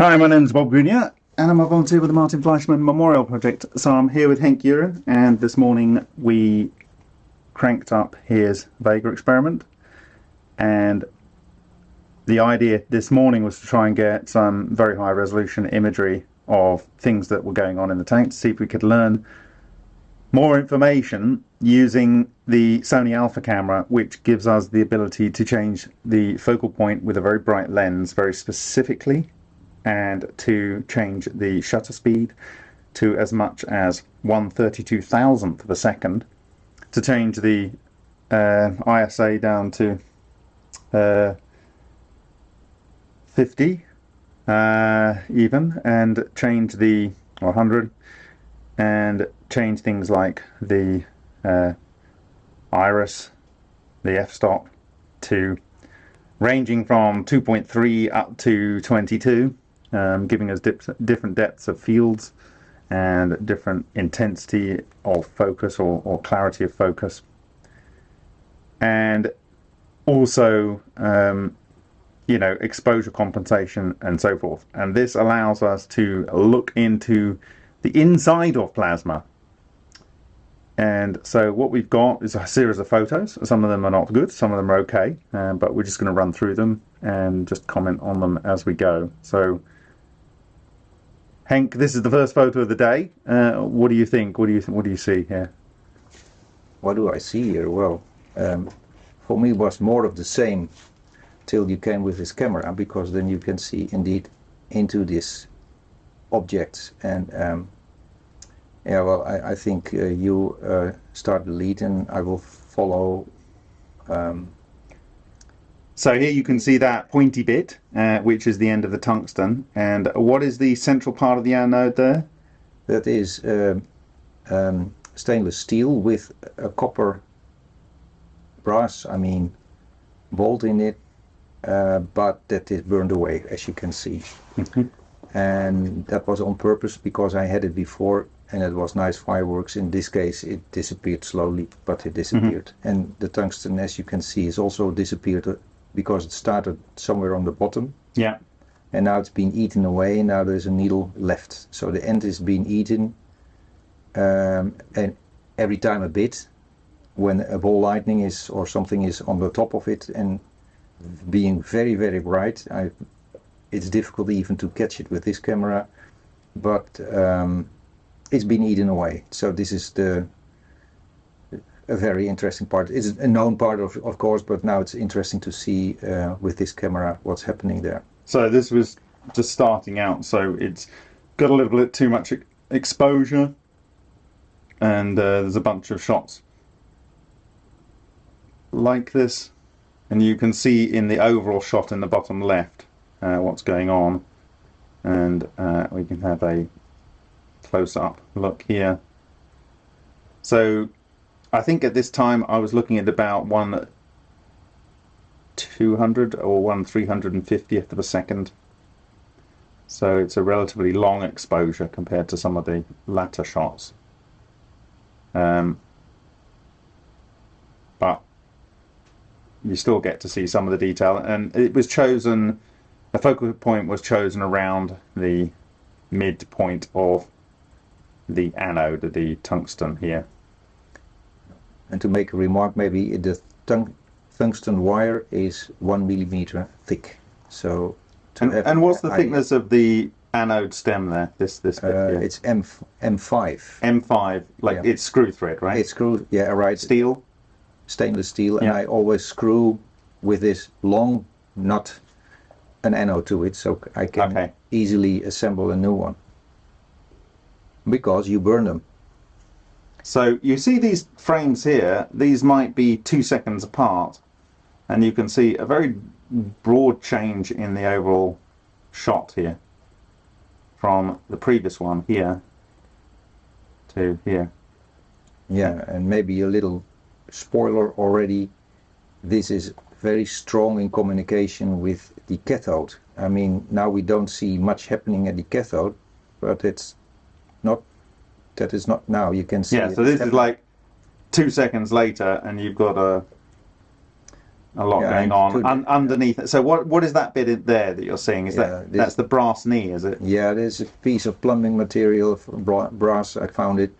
Hi, my name is Bob Greenyer, and I'm a volunteer with the Martin Fleischmann Memorial Project. So I'm here with Henk Uren, and this morning we cranked up his Vega experiment. And the idea this morning was to try and get some very high resolution imagery of things that were going on in the tank to see if we could learn more information using the Sony Alpha camera, which gives us the ability to change the focal point with a very bright lens very specifically and to change the shutter speed to as much as 1 32,000th of a second to change the uh, ISA down to uh, 50 uh, even and change the 100 and change things like the uh, iris, the f-stop to ranging from 2.3 up to 22 um, giving us different depths of fields and different intensity of focus or, or clarity of focus. And also um, you know exposure compensation and so forth. And this allows us to look into the inside of plasma. And so what we've got is a series of photos. Some of them are not good some of them are okay uh, but we're just going to run through them and just comment on them as we go. So Henk, this is the first photo of the day. Uh, what do you think? What do you what do you see here? What do I see here? Well, um, for me, it was more of the same till you came with this camera, because then you can see indeed into this objects. And um, yeah, well, I, I think uh, you uh, start the lead, and I will follow. Um, so here you can see that pointy bit, uh, which is the end of the tungsten. And what is the central part of the anode there? That is uh, um, stainless steel with a copper brass, I mean, bolt in it, uh, but that is burned away, as you can see. Mm-hmm. and that was on purpose because I had it before and it was nice fireworks. In this case, it disappeared slowly, but it disappeared. Mm -hmm. And the tungsten, as you can see, is also disappeared because it started somewhere on the bottom. Yeah. And now it's been eaten away. Now there's a needle left. So the end is being eaten. Um, and every time a bit, when a ball lightning is or something is on the top of it and being very very bright, I, it's difficult even to catch it with this camera. But um, it's been eaten away. So this is the a very interesting part. It's a known part of, of course, but now it's interesting to see uh, with this camera what's happening there. So this was just starting out, so it's got a little bit too much exposure, and uh, there's a bunch of shots like this, and you can see in the overall shot in the bottom left uh, what's going on, and uh, we can have a close-up look here. So I think at this time I was looking at about one 200 or one 350th of a second. So it's a relatively long exposure compared to some of the latter shots. Um, but you still get to see some of the detail and it was chosen, the focal point was chosen around the midpoint of the anode, the tungsten here. And to make a remark, maybe the tung tungsten wire is one millimeter thick. So, and, and, what's the I, thickness of the anode stem there? This this bit uh, It's M M5. M5, like yeah. it's screw thread, right? It's screw, yeah, right. Steel. Stainless steel, yeah. and I always screw with this long nut an anode to it, so I can okay. easily assemble a new one. Because you burn them. So you see these frames here, these might be two seconds apart and you can see a very broad change in the overall shot here from the previous one here to here. Yeah, and maybe a little spoiler already. This is very strong in communication with the cathode. I mean, now we don't see much happening at the cathode, but it's not that is not now. You can see. Yeah, so this is like two seconds later, and you've got a a lot Yeah, going on un- underneath it. So what what is that bit in there that you're seeing? Is Yeah, that that's the brass knee? Is it? Yeah, there's a piece of plumbing material from brass. I found it,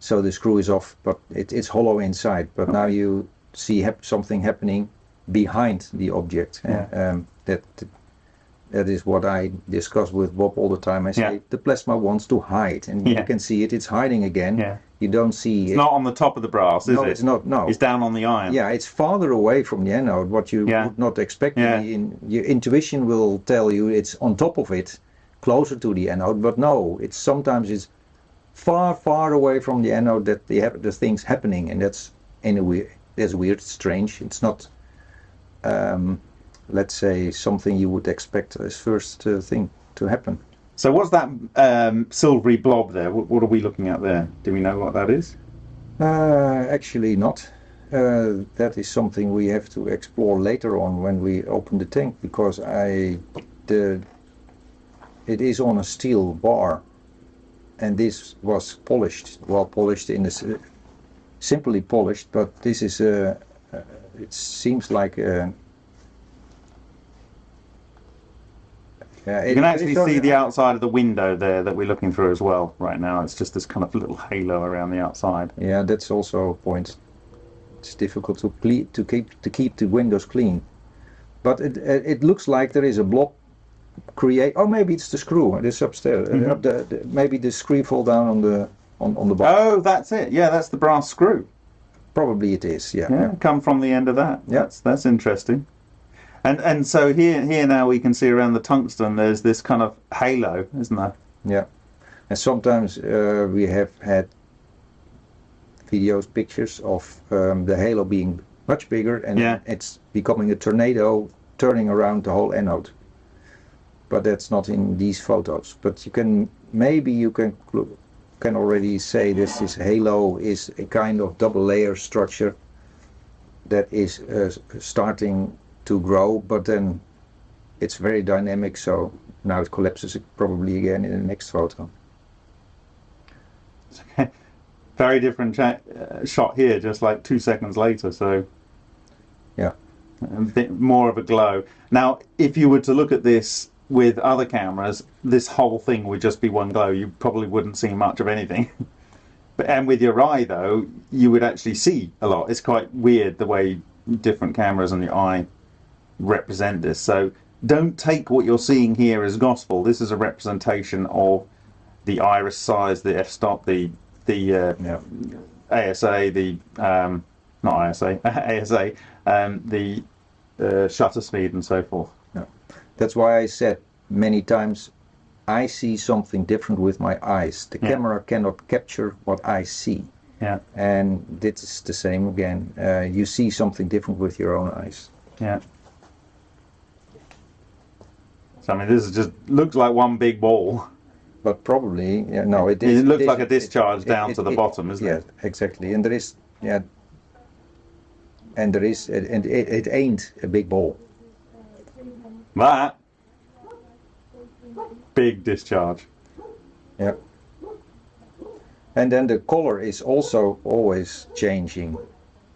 so the screw is off, but it, it's hollow inside. But now you see hap- something happening behind the object. Yeah. Um, that that is what I discuss with Bob all the time. I say Yeah. the plasma wants to hide, and Yeah. you can see it. It's hiding again. Yeah. You don't see It's it. not on the top of the brass, is no, it? it's not. No. It's down on the iron. Yeah, it's farther away from the anode, what you Yeah. would not expect. Yeah. In, your intuition will tell you it's on top of it, closer to the anode, but no, it's sometimes it's far, far away from the anode that the, the thing's happening, and that's in a weird, that's weird, strange. It's not, um, let's say, something you would expect as first uh, thing to happen. So what's that um, silvery blob there? What, what are we looking at there? Do we know what that is? Uh, actually not. Uh, that is something we have to explore later on when we open the tank because I the it is on a steel bar and this was polished well polished in this uh, simply polished but this is a uh, it seems like a yeah, You can actually see the outside of the window there that we're looking through as well right now. It's just this kind of little halo around the outside. Yeah, that's also a point. It's difficult to ple- to keep to keep the windows clean, but it it it looks like there is a blob create. Oh, maybe it's the screw. It's upstairs. Uh, Mhm. up the, the, maybe the screw fall down on the on, on the bar. Oh, that's it. Yeah, that's the brass screw. Probably it is. Yeah. Yeah, come from the end of that. Yeah. That's that's interesting. And and so here here now we can see around the tungsten there's this kind of halo, isn't there? Yeah. And sometimes uh, we have had videos, pictures of um, the halo being much bigger and Yeah. it's becoming a tornado turning around the whole anode. But that's not in these photos. But you can maybe you can can already say this this halo is a kind of double layer structure that is uh, starting to grow, but then it's very dynamic. So now it collapses probably again in the next photo. Very different uh, shot here, just like two seconds later. So Yeah. a bit more of a glow. Now, if you were to look at this with other cameras, this whole thing would just be one glow. You probably wouldn't see much of anything. but and with your eye, though, you would actually see a lot. It's quite weird the way different cameras and your eye represent this. So don't take what you're seeing here as gospel. This is a representation of the iris size, the f-stop, the the uh, Yeah. ASA, the um, not ISA, ASA, um, the uh, shutter speed and so forth. That's why I said many times I see something different with my eyes. The Yeah. camera cannot capture what I see. Yeah, And this is the same again. Uh, you see something different with your own eyes. yeah. So I mean, this is just looks like one big ball. But probably, yeah, no, it It is. looks is- like a discharge it- down it- to the it- bottom, isn't yeah, it? exactly. And there is, yeah, and there is, and it, it ain't a big ball. That big discharge. Yeah. And then the color is also always changing.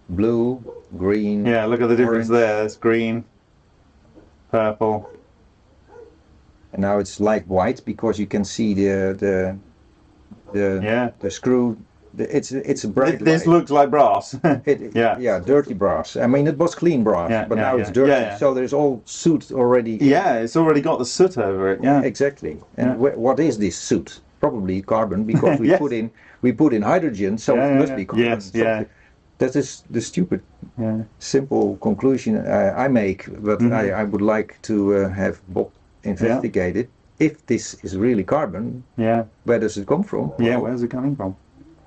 Blue, green. Yeah, look at the difference Orange. there. It's green, purple. And now it's light white because you can see the the the Yeah. the screw. The, it's it's a bright Th- This light. looks like brass. It- yeah. yeah, dirty brass. I mean, it was clean brass, Yeah, but yeah, now it's dirty. So there's all soot already. yeah, it's already got the soot over it. Yeah. exactly. And what is this soot? Probably carbon because we Yes. put in we put in hydrogen, so it must be carbon. Yes, yeah. That is the stupid simple conclusion uh, I make, but Mhm. I, I would like to uh, have Bob investigate it. If this is really carbon, Yeah. where does it come from? Yeah. Well, Where's it coming from?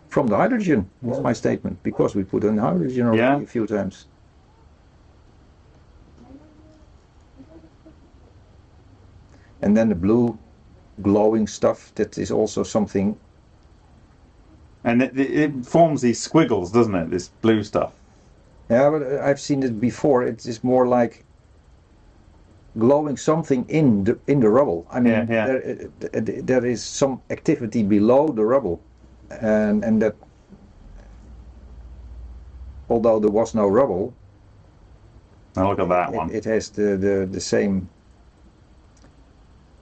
from the hydrogen. That's my statement because we put in hydrogen already Yeah. a few times. And then the blue glowing stuff, that is also something, And it, it, forms these squiggles, doesn't it? This blue stuff. yeah, but I've seen it before. It is more like glowing something in the, in the rubble. I mean, Yeah, yeah. There, uh, there is some activity below the rubble. And, and that, although there was no rubble, Now look at that one. It, it has the, the, the same.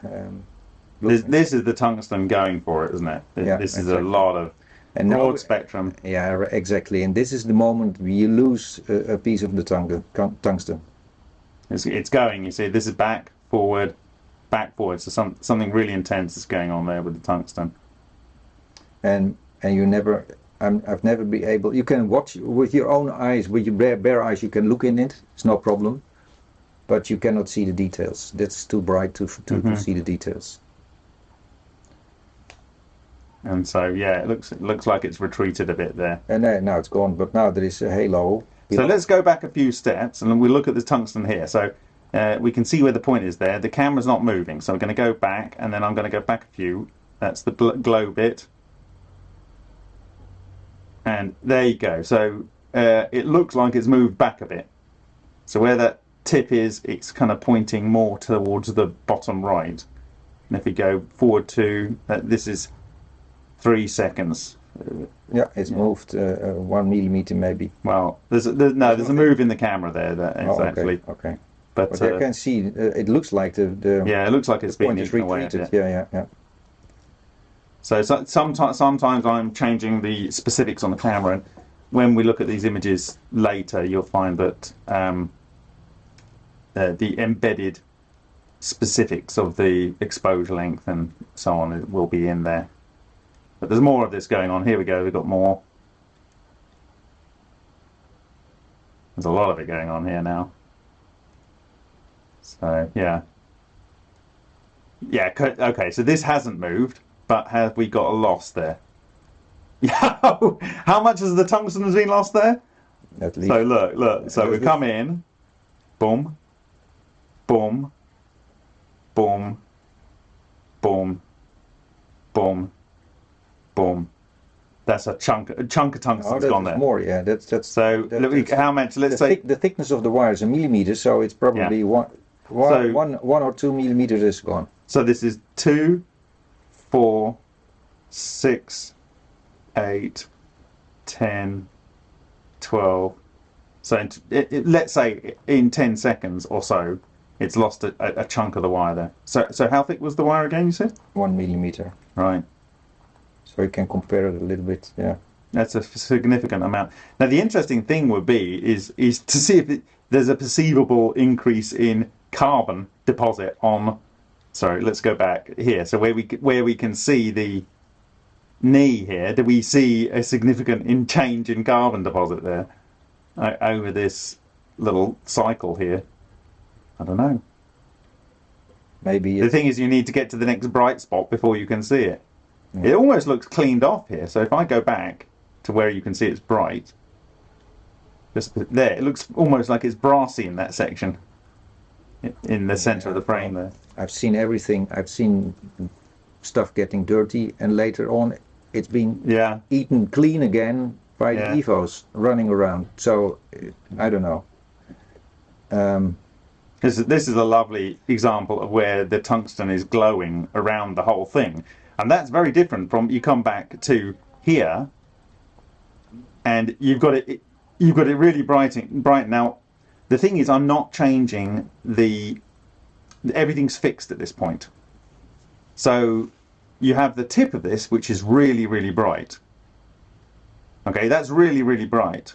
Um, This, this is the tungsten going for it, isn't it? This, Yeah, this is exactly. a lot of and now, broad spectrum. yeah, exactly. And this is the moment you lose a, a piece of the tung- tungsten. It's, it's going. You see, this is back, forward, back, forward. So some something really intense is going on there with the tungsten. and and you never I'm, I've never been able you can watch with your own eyes with your bare, bare eyes you can look in it it's no problem but you cannot see the details that's too bright to to, Mhm. to see the details And so yeah, it looks it looks like it's retreated a bit there. and uh, now it's gone but now there is a halo So let's go back a few steps and we look at the tungsten here. So uh, we can see where the point is there. The camera's not moving, so I'm going to go back and then I'm going to go back a few. That's the glow bit. And there you go. So uh, it looks like it's moved back a bit. So where that tip is, it's kind of pointing more towards the bottom right. And if we go forward to, uh, this is three seconds. Yeah it's moved uh, uh, one millimeter maybe well, there's, a, there's no, there's a move in the camera there that is oh, okay actually, okay but, but uh, I can see uh, it looks like the the yeah, it looks like it's the been eaten away. bit. yeah yeah yeah So, so sometimes, sometimes I'm changing the specifics on the camera, and when we look at these images later, you'll find that um, uh, the embedded specifics of the exposure length and so on will be in there. But there's more of this going on. Here we go. We've got more. There's a lot of it going on here now. So yeah. Yeah, okay, so this hasn't moved, but have we got a loss there? How much has the tungsten has been lost there? at least So look, look, so we There's come in, boom, boom, boom, boom, boom, boom. That's a chunk, a chunk of oh, that's gone there. more yeah that's that's So that- look, that's- how much? Let's the, say thick, the thickness of the wire is a millimeter, so it's probably one, one, So- one, one or two millimeters is gone. So this is two, four, six, eight, ten, twelve. So in, it, it, let's say in ten seconds or so, it's lost a, a, a chunk of the wire there. So so how thick was the wire again? You said One millimeter. right. So you can compare it a little bit. Yeah. That's a significant amount. Now, the interesting thing would be is is to see if it, there's a perceivable increase in carbon deposit on. Sorry, let's go back here. So where we where we can see the knee here, do we see a significant in change in carbon deposit there uh, over this little cycle here? I don't know. Maybe The thing is, you need to get to the next bright spot before you can see it. It almost looks cleaned off here. So if I go back to where you can see it's bright, just there, it looks almost like it's brassy in that section, in the center of the frame there. I've seen everything. I've seen stuff getting dirty, and later on, it's been Yeah, eaten clean again by Yeah. the evos running around. So I don't know. Um, this is this is a lovely example of where the tungsten is glowing around the whole thing, and that's very different from you come back to here, and you've got it. You've got it really bright. Bright now. The thing is, I'm not changing the. Everything's fixed at this point. So you have the tip of this, which is really, really bright. Okay, that's really, really bright.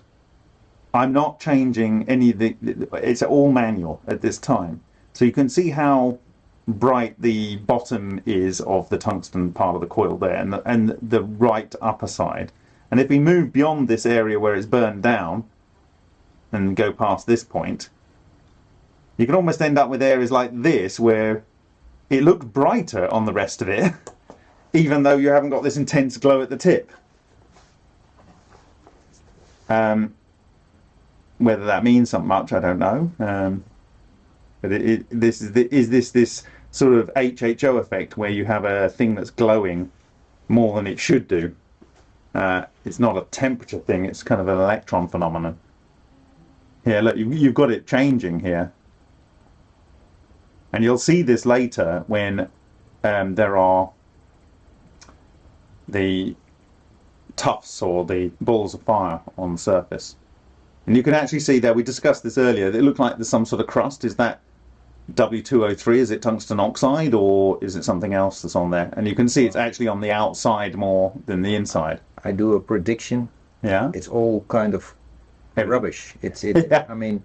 I'm not changing any of the, it's all manual at this time. So you can see how bright the bottom is of the tungsten part of the coil there and the, and the right upper side. And if we move beyond this area where it's burned down and go past this point, you can almost end up with areas like this where it looked brighter on the rest of it, even though you haven't got this intense glow at the tip. Um, whether that means something much, I don't know. Um, but it, it, this is the, is this this sort of HHO effect where you have a thing that's glowing more than it should do. Uh, it's not a temperature thing; it's kind of an electron phenomenon. Here, look, you, you've got it changing here, and you'll see this later when um, there are the tufts or the balls of fire on the surface. And you can actually see there, we discussed this earlier, it looked like there's some sort of crust. Is that W2O3? Is it tungsten oxide or is it something else that's on there? And you can see it's actually on the outside more than the inside. I do a prediction. Yeah. It's all kind of rubbish. It's it. Yeah. I mean,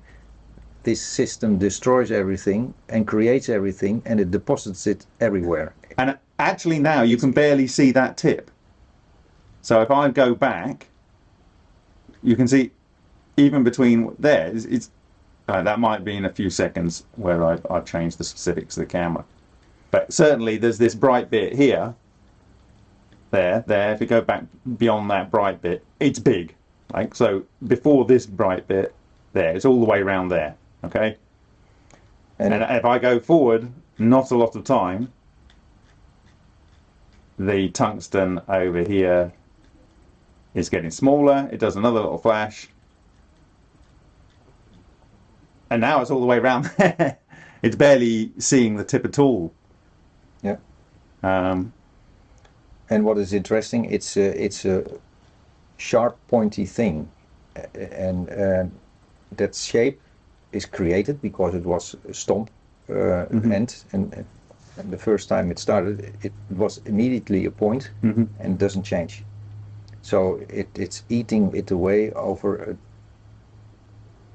this system destroys everything and creates everything, and it deposits it everywhere. And actually now you can barely see that tip. So if I go back, you can see even between there, it's, it's uh, that might be in a few seconds where I've, I've changed the specifics of the camera. But certainly there's this bright bit here, there, there. If you go back beyond that bright bit, it's big. Like so, before this bright bit, there, it's all the way around there. Okay. And, And if I go forward, not a lot of time, the tungsten over here is getting smaller. It does another little flash. And now it's all the way around there. it's barely seeing the tip at all. yeah. Um, And what is interesting, it's a, it's a sharp, pointy thing, and uh, that shape is created because it was a stomp uh, end, and, and the first time it started, it was immediately a point mhm. and doesn't change. So it, it's eating it away over, a,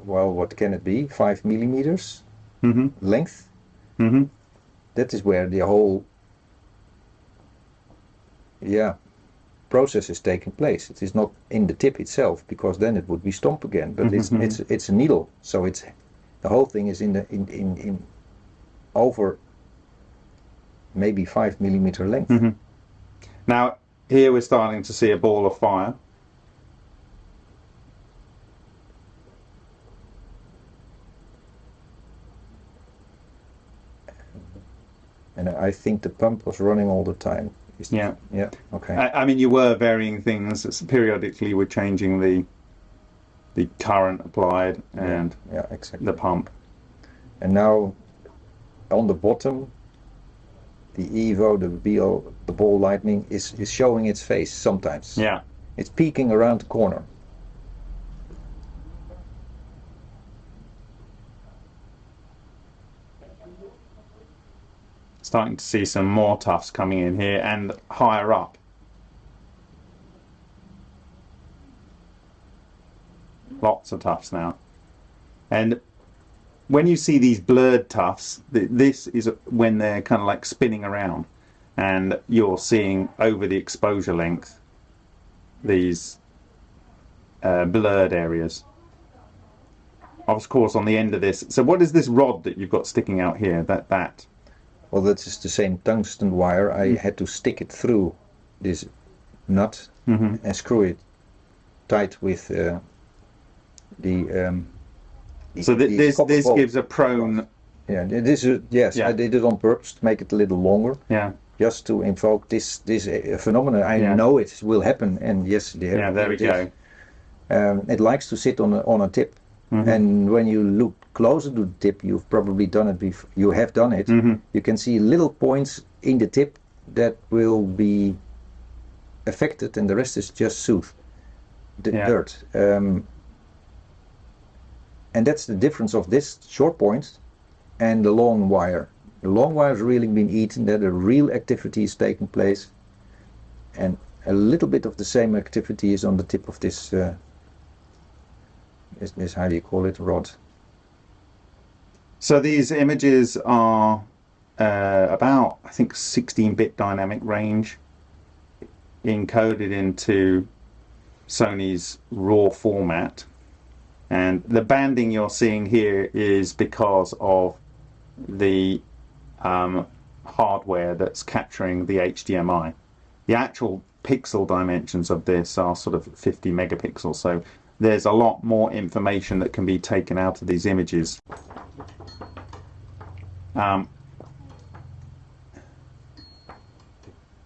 well, what can it be? Five millimeters Mhm. length. Mhm. That is where the whole, yeah, process is taking place. It is not in the tip itself because then it would be stomp again. But it's Mhm. it's it's a needle, so it's the whole thing is in the in in, in over maybe five millimeter length. Mhm. Now, here we're starting to see a ball of fire. And I think the pump was running all the time. Yeah. Yeah. Okay. I, I mean, you were varying things. It's periodically, we're changing the the current applied and yeah. Exactly. the pump. And now on the bottom, the Evo, the BO, the ball lightning is, is showing its face sometimes. Yeah. It's peeking around the corner. Starting to see some more tufts coming in here and higher up. Lots of tufts now. And when you see these blurred tufts, th- this is when they're kind of like spinning around and you're seeing over the exposure length these uh, blurred areas. Of course, on the end of this. So, what is this rod that you've got sticking out here? That that Well, that is the same tungsten wire. I had to stick it through this nut Mhm. and screw it tight with uh, the. Um, the- So th- the this this bolt. gives a prone. Yeah, this is yes. Yeah. I did it on purpose to make it a little longer, Yeah, just to invoke this this uh, phenomenon. I Yeah. know it will happen, and yes, there, yeah. There we it go. Um, it likes to sit on a, on a tip, Mhm. and when you look closer to the tip, you've probably done it before. You have done it. Mhm. You can see little points in the tip that will be affected, and the rest is just soothe, the Yeah. dirt. Um, and that's the difference of this short point and the long wire. The long wire is really been eaten. That a real activity is taking place, and a little bit of the same activity is on the tip of this. Uh, this, this how you call it? Rod. So these images are uh, about I think 16-bit dynamic range, encoded into Sony's RAW format, and the banding you're seeing here is because of the um, hardware that's capturing the HDMI. The actual pixel dimensions of this are sort of 50 megapixels, so there's a lot more information that can be taken out of these images. Um,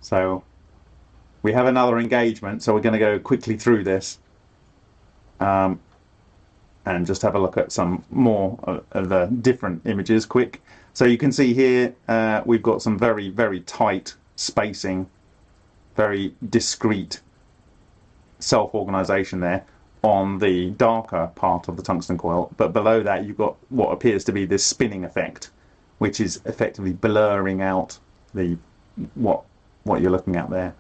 so we have another engagement, so we're going to go quickly through this um, and just have a look at some more of, the different images quick. So you can see here uh, we've got some very, very tight spacing, very discrete self-organization there. On the darker part of the tungsten coil, but below that you've got what appears to be this spinning effect, which is effectively blurring out the what what you're looking at there.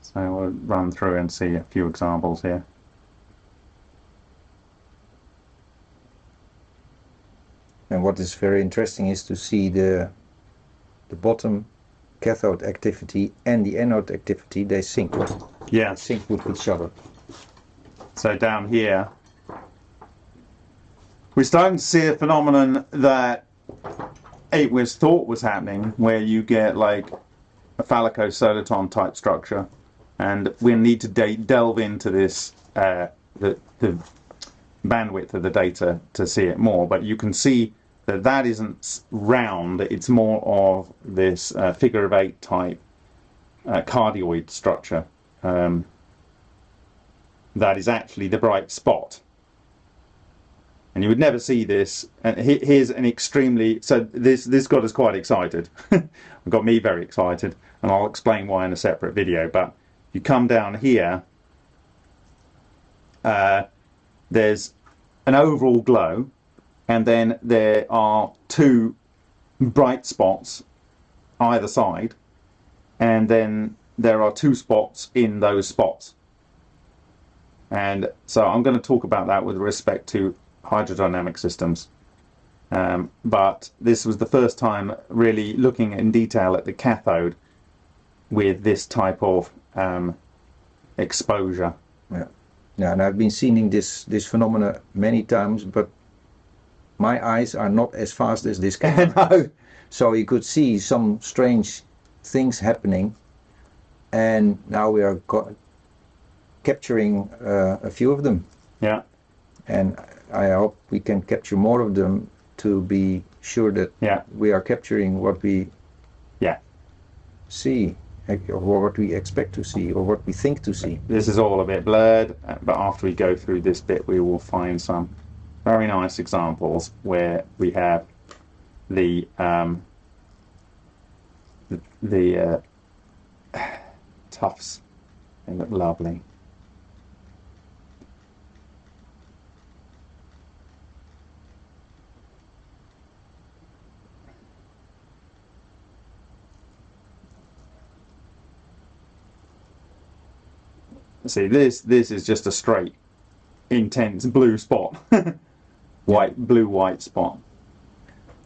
So we'll run through and see a few examples here. And what is very interesting is to see the the bottom cathode activity and the anode activity they sync with, Yeah. sync with each other. So down here, we're starting to see a phenomenon that it was thought was happening, where you get like a Falaco-soliton type structure, and we need to de- delve into this uh, the the bandwidth of the data to see it more. But you can see that that isn't round; it's more of this uh, figure of eight type uh, cardioid structure. Um, that is actually the bright spot. And you would never see this. And here's an extremely so this this got us quite excited. got me very excited, and I'll explain why in a separate video. But you come down here, uh, there's an overall glow, and then there are two bright spots either side, and then there are two spots in those spots. And so I'm going to talk about that with respect to hydrodynamic systems. Um, but this was the first time really looking in detail at the cathode with this type of um, exposure. Yeah. Yeah, and I've been seeing this this phenomena many times, but my eyes are not as fast as this camera. no. So you could see some strange things happening, and now we are co- capturing uh, a few of them, Yeah. and I hope we can capture more of them to be sure that Yeah. we are capturing what we Yeah. see, or what we expect to see, or what we think to see. This is all a bit blurred, but after we go through this bit, we will find some very nice examples where we have the um, the, the uh, tufts. They look lovely. See this this is just a straight intense blue spot. white blue white spot.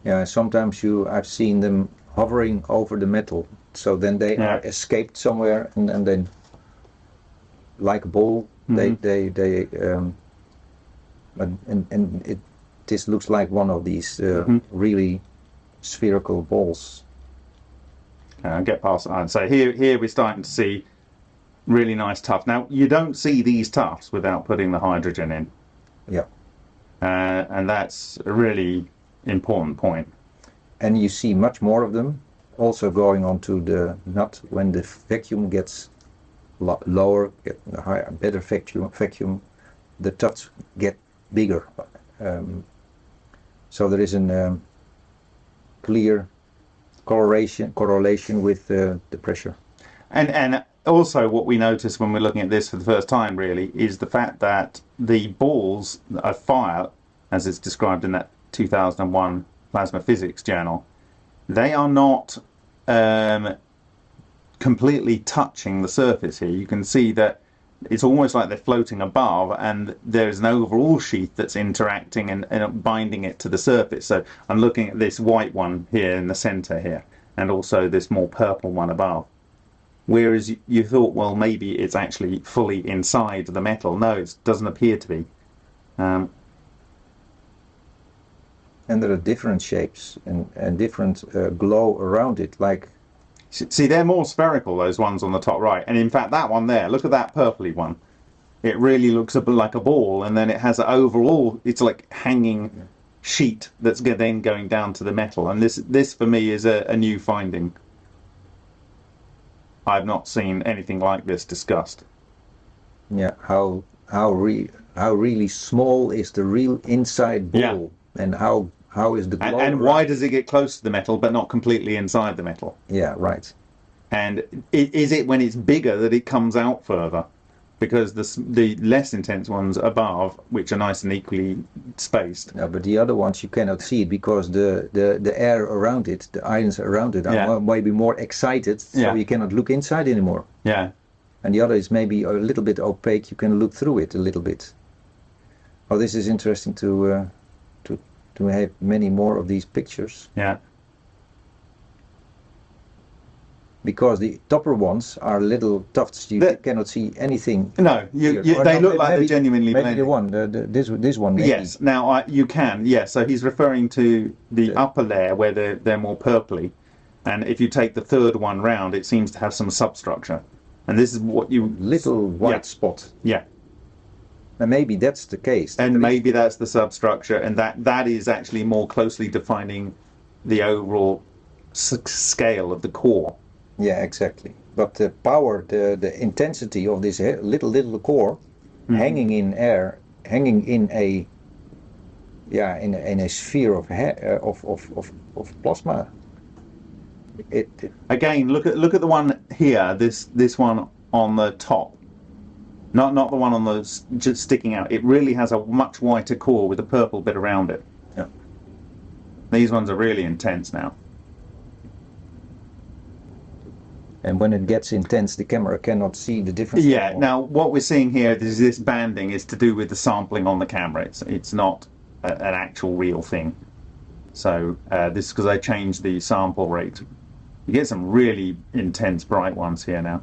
Yeah, sometimes you I've seen them hovering over the metal, so then they Yeah. are escaped somewhere, and, and then like a ball, they Mhm. they they um, but, and and it this looks like one of these uh, Mhm. really spherical balls. Get past that. So here here we're starting to see really nice tufts. Now you don't see these tufts without putting the hydrogen in. Yeah. Uh, and that's a really important point. and you see much more of them also going onto the nut when the vacuum gets lo- lower get a higher better vacuum vacuum the tufts get bigger um, so there is a um, clear correlation correlation with uh, the pressure And and also what we notice when we're looking at this for the first time really is the fact that the balls of fire, as it's described in that 2001 plasma physics journal, they are not um, completely touching the surface here. You can see that it's almost like they're floating above and there's an overall sheath that's interacting and, and binding it to the surface. So I'm looking at this white one here in the center here and also this more purple one above. Whereas you- you thought, well, maybe it's actually fully inside the metal. No, it doesn't appear to be. Um, and there are different shapes and, and different uh, glow around it like see, they're more spherical, those ones on the top right. And in fact, that one there, look at that purpley one. It really looks a bit like a ball, and then it has an overall, it's like hanging sheet that's then going down to the metal. And this, this for me, is a, a new finding. I've not seen anything like this discussed. yeah how how re how really small is the real inside ball Yeah. and how how is the? And, and why does it get close to the metal but not completely inside the metal? Yeah, right. And is it when it's bigger that it comes out further? Because the the less intense ones above, which are nice and equally spaced, No, but the other ones you cannot see it because the, the, the air around it, the ions around it, are Yeah. maybe more excited, so Yeah. you cannot look inside anymore. yeah, And the other is maybe a little bit opaque. You can look through it a little bit. Oh, this is interesting to uh, to to have many more of these pictures yeah, because the topper ones are little tufts. You The- cannot see anything. no, you, you, they no, look like they're genuinely Maybe blended. the one, the, the, this this one. Maybe. Yes. Now I, you can. Yes. So he's referring to the Yeah. upper layer where they're they're more purpley, and if you take the third one round, it seems to have some substructure, and this is what you. Little white Yeah. spot. Yeah. And maybe that's the case. And There is- maybe that's the substructure, and that that is actually more closely defining the overall s- scale of the core. Yeah, exactly. But the power, the the intensity of this little little core, Mm-hmm. hanging in air, hanging in a, yeah, in a, in a sphere of uh, of, of of of plasma. It, it Again, look at look at the one here. This this one on the top, not not the one on the s- just sticking out. It really has a much whiter core with a purple bit around it. Yeah. These ones are really intense now. And when it gets intense, the camera cannot see the difference. Yeah. anymore. Now, what we're seeing here is this banding is to do with the sampling on the camera. It's it's not a, an actual real thing. So uh, this is because I changed the sample rate. You get some really intense bright ones here now.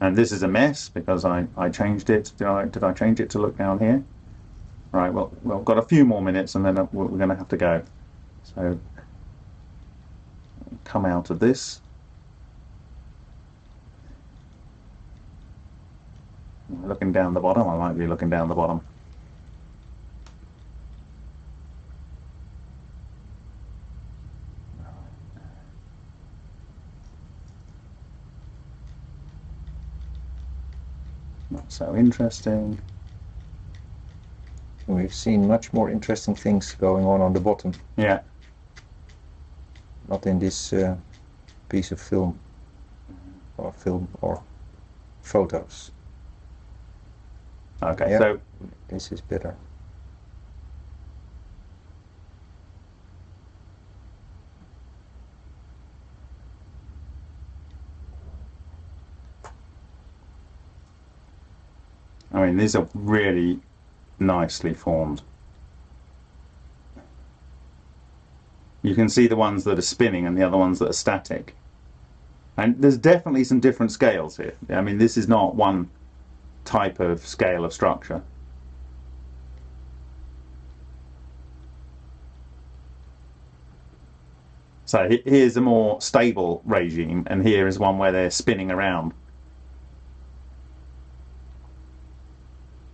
And this is a mess because I, I changed it. Did I, did I change it to look down here? Right, well, we've got a few more minutes and then we're going to have to go. So come out of this. Looking down the bottom, I might be looking down the bottom. Not so interesting. we've seen much more interesting things going on on the bottom, Yeah, not in this uh, piece of film, or film or photos. okay, Yeah. so This is better. I mean, these are really nicely formed. You can see the ones that are spinning and the other ones that are static. And there's definitely some different scales here. I mean, this is not one type of scale of structure. So here's a more stable regime, and here is one where they're spinning around.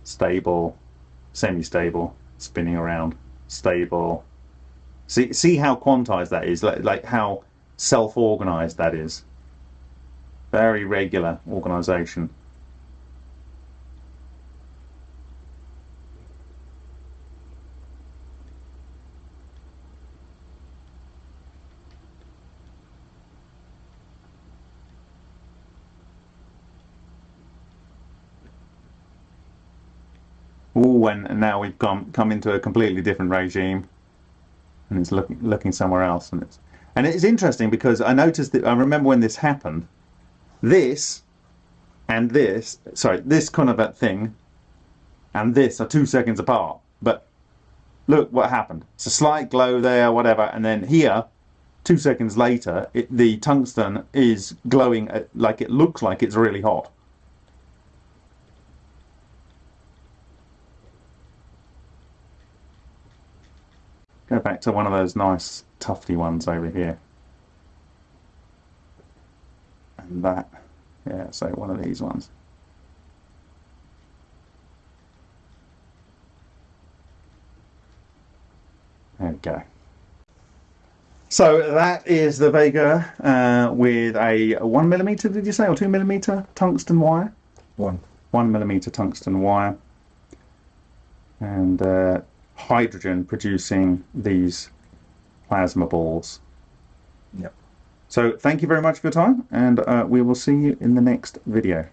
stable, semi-stable, spinning around, stable. See, see how quantized that is, like, like how self-organized that is. Very regular organization. Ooh, and, now we've come come into a completely different regime, and it's looking looking somewhere else, and it's and it's interesting because I noticed that I remember when this happened, this and this, sorry, this kind of a thing, and this are two seconds apart, but look what happened. It's a slight glow there, whatever, and then here, two seconds later, it, the tungsten is glowing uh, like it looks like it's really hot. Go back to one of those nice tufty ones over here. And that, yeah, so one of these ones. There we go. So that is the Vega uh, with a one millimeter, did you say, or two millimeter tungsten wire? One. one millimeter tungsten wire and uh, hydrogen producing these plasma balls. Yep. So thank you very much for your time, and uh, we will see you in the next video.